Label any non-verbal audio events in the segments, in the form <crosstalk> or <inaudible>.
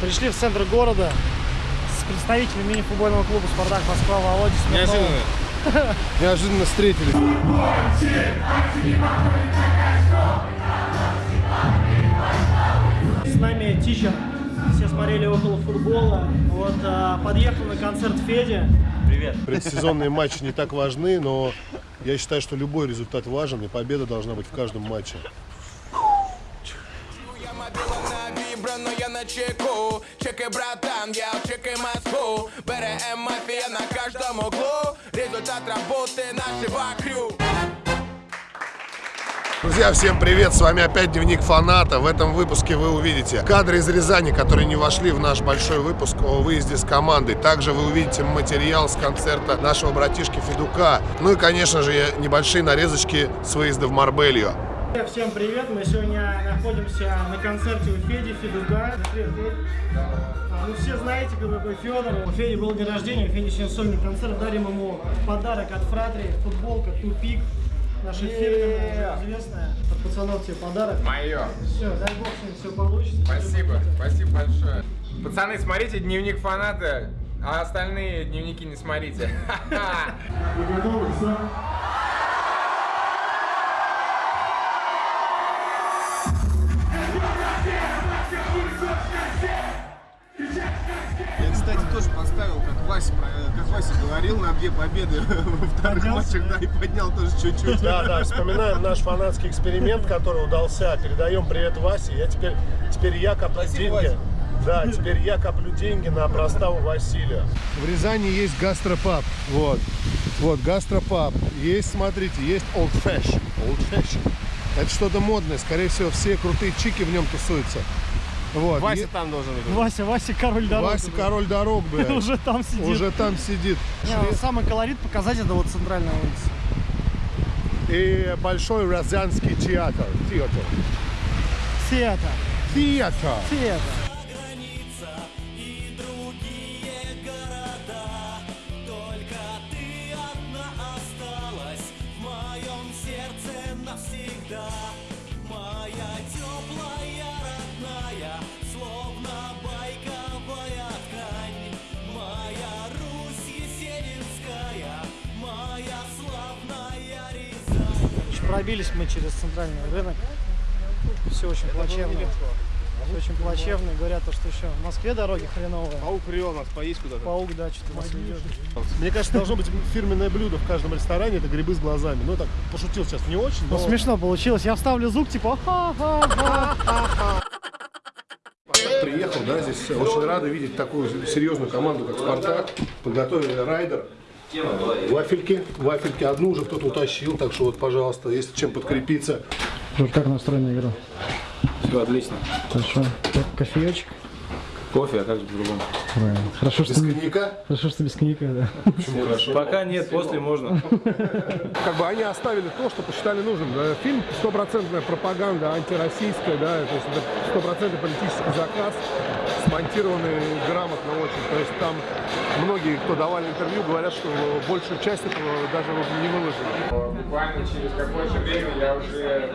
Пришли в центр города с представителями мини-футбольного клуба «Спартак» Москва Володя Смирнова. Неожиданно. <laughs> Неожиданно встретились. С нами Тичер. Все смотрели около футбола. Вот а, подъехал на концерт Феди. Привет. Предсезонные матчи не так важны, но я считаю, что любой результат важен, и победа должна быть в каждом матче. Я мобила на вібра, но я на чеку Чекай, братан, я чекай Москву БРМ мафия на каждом углу Результат работы нашего крю Друзья, всем привет! С вами опять Дневник Фаната. В этом выпуске вы увидите кадры из Рязани, которые не вошли в наш большой выпуск о выезде с командой. Также вы увидите материал с концерта нашего братишки Федука. Ну и, конечно же, небольшие нарезочки с выезда в Марбелью. Всем привет! Мы сегодня находимся на концерте у Феди Федука. Привет, Федь. А, Ну все знаете, кто такой Федор. У Феди был день рождения, у Феди сегодня сольный концерт. Дарим ему подарок от Фратри, футболка Тупик. Наша фирменная, известная. От пацанов тебе подарок. Мое. Все, дай бог, все получится. Спасибо, спасибо большое. Пацаны, смотрите дневник фаната, а остальные дневники не смотрите. <laughs> Вы готовы? Все? Вася, как Вася говорил, на две победы <laughs> во вторых матчах, да, и поднял тоже чуть-чуть. Да, да, вспоминаем наш фанатский эксперимент, который удался. Передаем привет Васе. Я теперь, теперь я коплю деньги. Да, теперь я коплю деньги на проставу Василия. В Рязани есть гастропаб. Вот. Вот, гастропаб. Есть, смотрите, есть old fashion. Old fashion. Это что-то модное. Скорее всего, все крутые чики в нем тусуются. Вот. Вася Е- там должен быть. Вася, Вася, король дорог. Вася король дорог, <laughs> блядь. Уже там сидит. Уже там сидит. Не, самый колорит показать это вот центральная улица. И большой Рязанский театр. Театр. Театр. Театр. Театр. Пробились мы через центральный рынок. Все очень плачевно. Все очень плачевно. Говорят, то, что еще в Москве дороги хреновые. Паук привел нас поесть куда-то. Паук, да, что-то нас ведет. Мне кажется, должно быть фирменное блюдо в каждом ресторане. Это грибы с глазами. Ну, так, пошутил сейчас не очень, Ну, но... смешно получилось. Я вставлю звук, типа, ха-ха-ха. Приехал, да, здесь очень рады видеть такую серьезную команду, как «Спартак». Подготовили райдер. Вафельки. Вафельки одну уже кто-то утащил, так что вот, пожалуйста, если чем подкрепиться. Как настроена игра? Все отлично. Хорошо. Кофеечек? Кофе, а как же по-другому? Хорошо, Без коньяка. Хорошо, что без коньяка, да. Пока нет, после можно. <laughs> Как бы они оставили то, что посчитали нужным. Да, Фильм стопроцентная пропаганда антироссийская, да, то есть это стопроцентный политический заказ, смонтированный грамотно очень. То есть там многие, кто давали интервью, говорят, что большую часть этого даже не выложили. Буквально через какое-то время я уже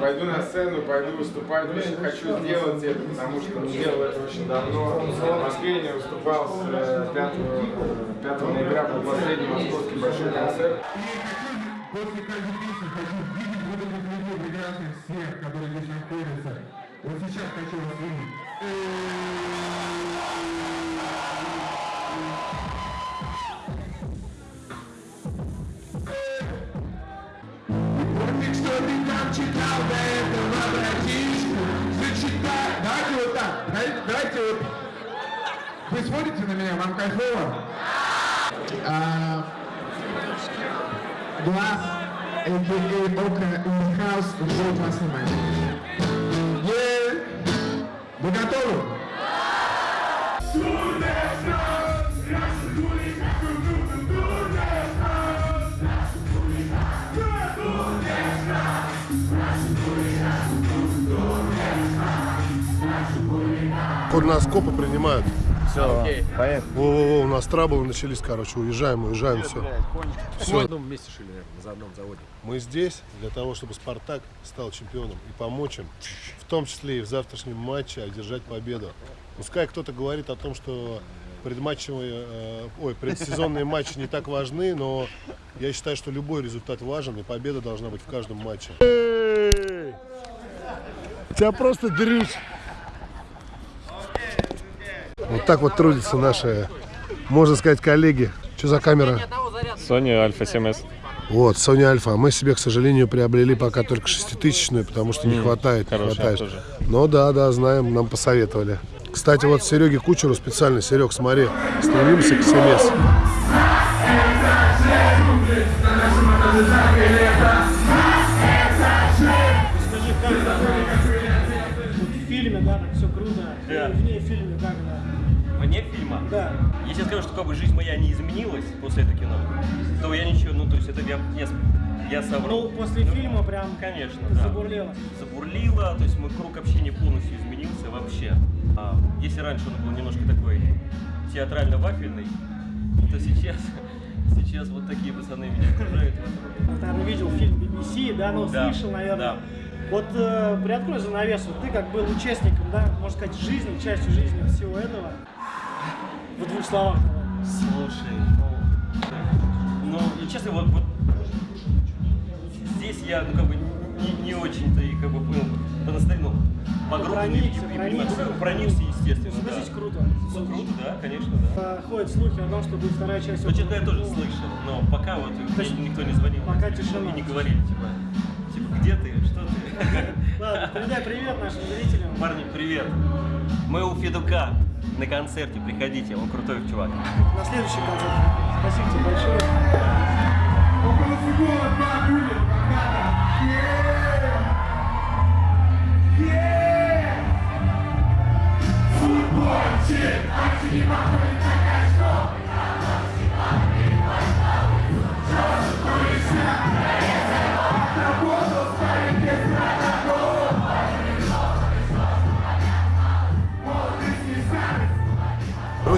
пойду на сцену, пойду выступать. Очень хочу сделать это, потому что не делал это очень давно. В Москве не выступал с э, 5, э, 5 ноября, был последний московский большой концерт. После каждой песни хочу видеть вот этих людей прекрасных всех, которые здесь находятся. Вот сейчас хочу вас видеть. Помни, что ты там читал до этого, братишку. Зачитай. Давайте вот так. Давайте, давайте вот. Вы смотрите на меня, вам кайфово? А, Глаз, а.к.а. Ока in the house, ждет вас внимание. Вы готовы? Курноскопы принимают. Все, поехали. Во-во-во, у нас траблы начались, короче, уезжаем, уезжаем, все. Все, В одном месте шили, наверное, за одном заводе. мы здесь для того, чтобы Спартак стал чемпионом и помочь им, в том числе и в завтрашнем матче, одержать победу. Пускай кто-то говорит о том, что предматчевые, э, ой, предсезонные матчи не так важны, но я считаю, что любой результат важен, и победа должна быть в каждом матче. Тебя просто дрючь. Вот так вот трудятся наши, можно сказать, коллеги. Что за камера? Sony Alpha 7S. Вот, Sony Alpha. Мы себе, к сожалению, приобрели пока только шеститысячную, потому что не хватает, хватает. Но да, да, знаем, нам посоветовали. Кстати, вот Сереге Кучеру специально, Серег, смотри, стремимся к 7S. Так все круто. Да. И вне фильма как да. Вне фильма? Да. Если я скажу, что как бы жизнь моя не изменилась после этого кино, то я ничего, ну то есть это я, я, я соврал. Ну, после фильма прям Конечно, да. забурлело. Забурлило, то есть мой круг общения полностью изменился вообще. А, если раньше он был немножко такой театрально-вафельный, то сейчас, <laughs> сейчас вот такие пацаны меня окружают. Ты, наверное, видел фильм BBC, да, ну, Да, слышал, наверное. да. Вот э, приоткрой занавесу, ты как был участником, да, можно сказать, жизни, частью жизни всего этого. В двух словах. Слушай, ну, ну, честно, вот, вот здесь я, ну, как бы, не, не очень-то и, как бы, понял, по-настоящему, Проникся, не проникся. понимаю. Ну, естественно, да. Круто. Ну, круто, да, конечно, да. Ходят слухи о том, что будет вторая часть. Ну, честно, я «Около тоже дома». слышал, но пока вот никто не звонил. Пока тишина. И не говорили, типа, типа, где ты, что ты? <laughs> Ладно, передай привет нашим зрителям. Парни, привет. Мы у Федука на концерте, приходите, он крутой чувак. На следующий концерт. Спасибо тебе большое.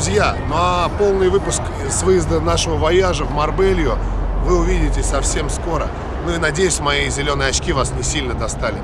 Друзья, ну а полный выпуск с выезда нашего вояжа в Марбелью вы увидите совсем скоро. Ну и надеюсь, мои зеленые очки вас не сильно достали.